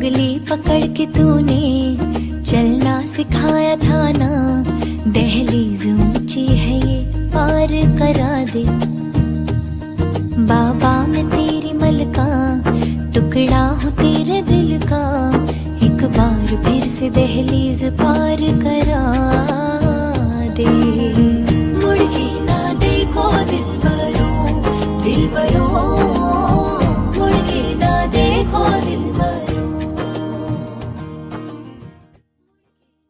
उंगली पकड़ के तूने चलना सिखाया था ना। दहलीज ऊँची है ये, पार करा दे। बाबा, मैं तेरी मलका, टुकड़ा हूँ तेरे दिल का। एक बार फिर से दहलीज पार करा